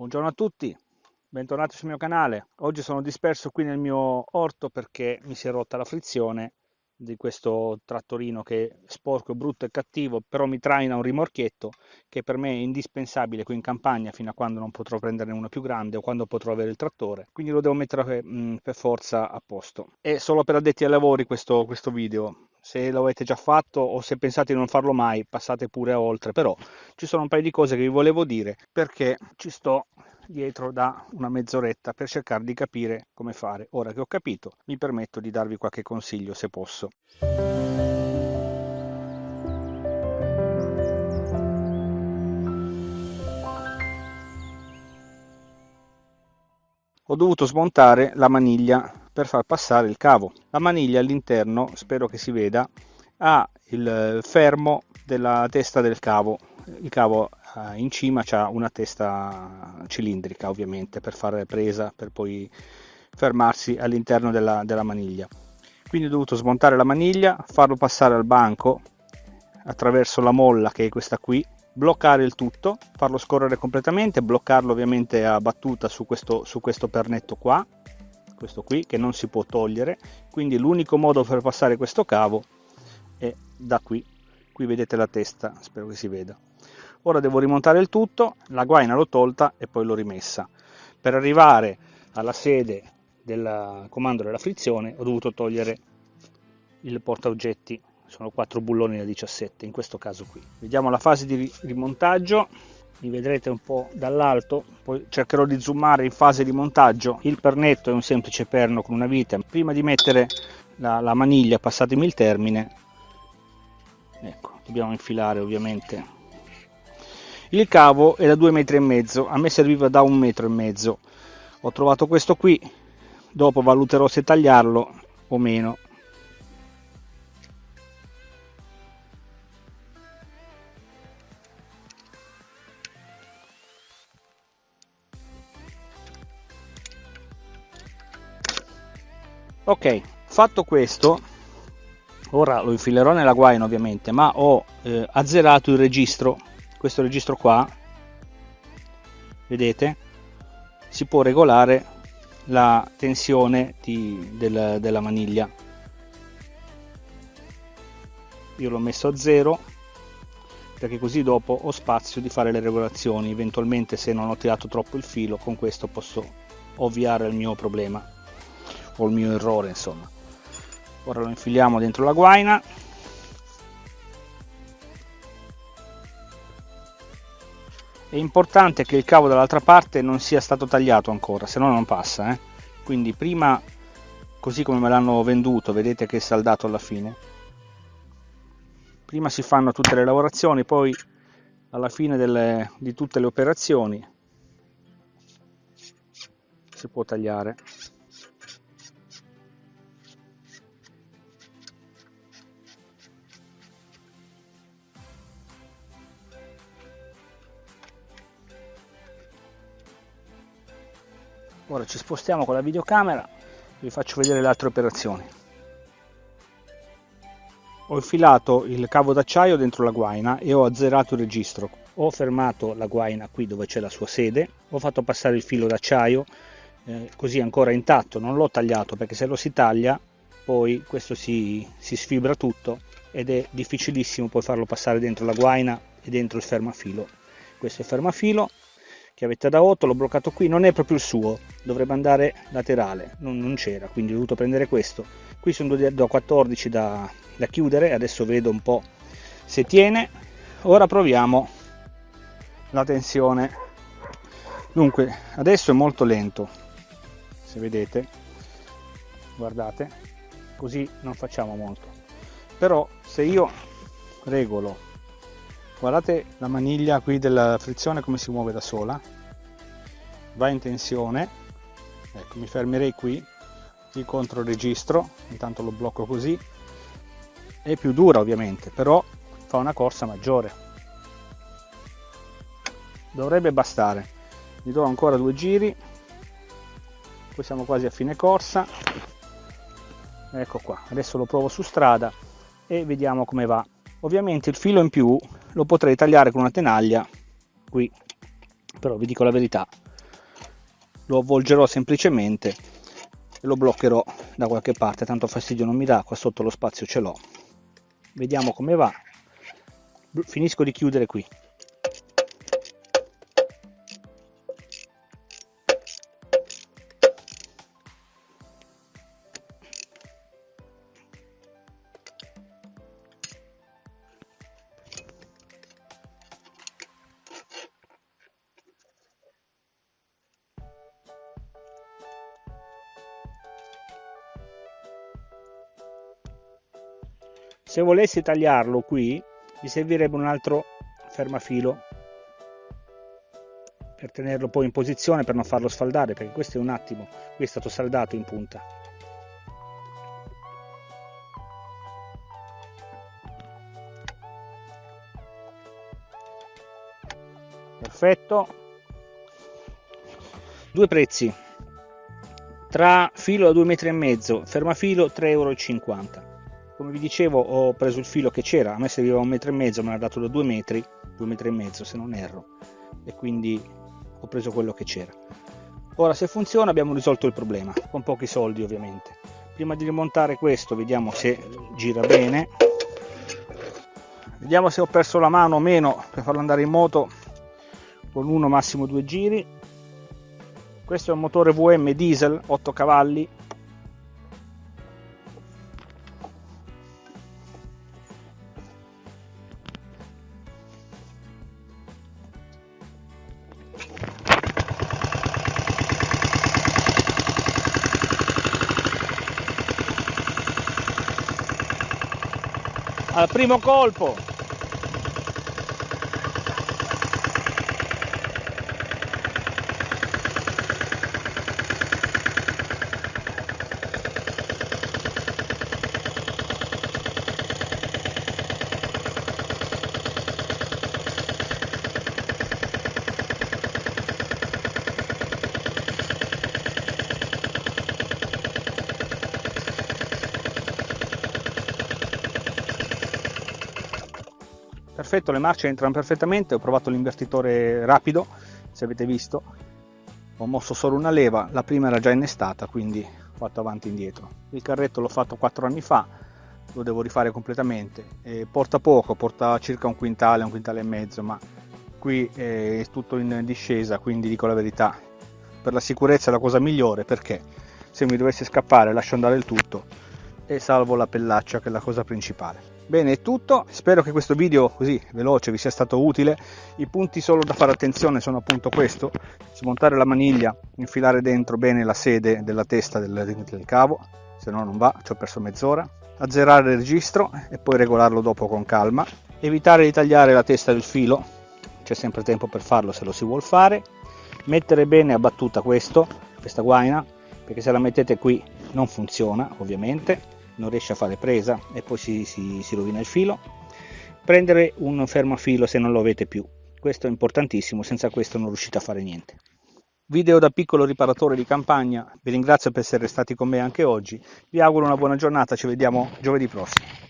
Buongiorno a tutti, bentornati sul mio canale. Oggi sono disperso qui nel mio orto perché mi si è rotta la frizione di questo trattorino che è sporco, brutto e cattivo, però mi traina un rimorchietto che per me è indispensabile qui in campagna fino a quando non potrò prenderne uno più grande o quando potrò avere il trattore. Quindi lo devo mettere mh, per forza a posto. È solo per addetti ai lavori questo, questo video, se lo avete già fatto o se pensate di non farlo mai passate pure oltre. Però ci sono un paio di cose che vi volevo dire perché ci sto dietro da una mezz'oretta per cercare di capire come fare. Ora che ho capito mi permetto di darvi qualche consiglio se posso. Ho dovuto smontare la maniglia per far passare il cavo. La maniglia all'interno, spero che si veda, ha il fermo della testa del cavo. Il cavo eh, in cima ha una testa cilindrica ovviamente per fare presa, per poi fermarsi all'interno della, della maniglia. Quindi ho dovuto smontare la maniglia, farlo passare al banco attraverso la molla che è questa qui, bloccare il tutto, farlo scorrere completamente, bloccarlo ovviamente a battuta su questo, su questo pernetto qua questo qui che non si può togliere. Quindi l'unico modo per passare questo cavo è da qui. Qui vedete la testa spero che si veda. Ora devo rimontare il tutto la guaina l'ho tolta e poi l'ho rimessa. Per arrivare alla sede del comando della frizione ho dovuto togliere il porta oggetti sono quattro bulloni da 17 in questo caso qui. Vediamo la fase di rimontaggio li vedrete un po' dall'alto poi cercherò di zoomare in fase di montaggio. Il pernetto è un semplice perno con una vite. Prima di mettere la, la maniglia passatemi il termine. Ecco dobbiamo infilare ovviamente. Il cavo è da due metri e mezzo. A me serviva da un metro e mezzo. Ho trovato questo qui. Dopo valuterò se tagliarlo o meno ok fatto questo ora lo infilerò nella guaina ovviamente ma ho eh, azzerato il registro. Questo registro qua vedete si può regolare la tensione di, del, della maniglia. Io l'ho messo a zero perché così dopo ho spazio di fare le regolazioni. Eventualmente se non ho tirato troppo il filo con questo posso ovviare il mio problema il mio errore insomma. Ora lo infiliamo dentro la guaina. È importante che il cavo dall'altra parte non sia stato tagliato ancora se no non passa eh? quindi prima così come me l'hanno venduto vedete che è saldato alla fine. Prima si fanno tutte le lavorazioni poi alla fine delle, di tutte le operazioni si può tagliare ora ci spostiamo con la videocamera vi faccio vedere le altre operazioni. Ho infilato il cavo d'acciaio dentro la guaina e ho azzerato il registro. Ho fermato la guaina qui dove c'è la sua sede ho fatto passare il filo d'acciaio eh, così ancora intatto non l'ho tagliato perché se lo si taglia poi questo si, si sfibra tutto ed è difficilissimo poi farlo passare dentro la guaina e dentro il fermafilo. Questo è il fermafilo chiavetta da 8 l'ho bloccato qui non è proprio il suo dovrebbe andare laterale non, non c'era quindi ho dovuto prendere questo. Qui sono da 14 da, da chiudere adesso vedo un po' se tiene. Ora proviamo la tensione. Dunque adesso è molto lento se vedete guardate così non facciamo molto. Però se io regolo guardate la maniglia qui della frizione come si muove da sola va in tensione. Ecco mi fermerei qui. Il controregistro intanto lo blocco così. È più dura ovviamente però fa una corsa maggiore. Dovrebbe bastare. Gli do ancora due giri. Poi siamo quasi a fine corsa. Ecco qua. Adesso lo provo su strada e vediamo come va. Ovviamente il filo in più lo potrei tagliare con una tenaglia qui. Però vi dico la verità lo avvolgerò semplicemente e lo bloccherò da qualche parte tanto fastidio non mi dà qua sotto lo spazio ce l'ho. Vediamo come va. Finisco di chiudere qui se volessi tagliarlo qui mi servirebbe un altro fermafilo per tenerlo poi in posizione per non farlo sfaldare perché questo è un attimo. Qui è stato saldato in punta. Perfetto. Due prezzi. Tra filo da 2 metri e mezzo fermafilo 3,50 euro come vi dicevo ho preso il filo che c'era. A me serviva un metro e mezzo me l'ha dato da due metri due metri e mezzo se non erro. E quindi ho preso quello che c'era. Ora se funziona abbiamo risolto il problema con pochi soldi ovviamente. Prima di rimontare questo vediamo se gira bene. Vediamo se ho perso la mano o meno per farlo andare in moto con uno massimo due giri. Questo è un motore VM diesel 8 cavalli al primo colpo perfetto, le marce entrano perfettamente, ho provato l'invertitore rapido, se avete visto, ho mosso solo una leva, la prima era già innestata, quindi ho fatto avanti e indietro. Il carretto l'ho fatto 4 anni fa, lo devo rifare completamente, e porta poco, porta circa un quintale, un quintale e mezzo, ma qui è tutto in discesa, quindi dico la verità, per la sicurezza è la cosa migliore perché se mi dovesse scappare lascio andare il tutto e salvo la pellaccia che è la cosa principale. Bene, è tutto. Spero che questo video così veloce vi sia stato utile. I punti solo da fare attenzione sono appunto questo: smontare la maniglia, infilare dentro bene la sede della testa del, del cavo, se no non va, ci ho perso mezz'ora. Azzerare il registro e poi regolarlo dopo con calma. Evitare di tagliare la testa del filo, c'è sempre tempo per farlo se lo si vuole fare. Mettere bene a battuta questo, questa guaina, perché se la mettete qui non funziona ovviamente non riesce a fare presa e poi si, si, si rovina il filo. Prendere un fermafilo se non lo avete più. Questo è importantissimo senza questo non riuscite a fare niente. Video da piccolo riparatore di campagna vi ringrazio per essere stati con me anche oggi. Vi auguro una buona giornata ci vediamo giovedì prossimo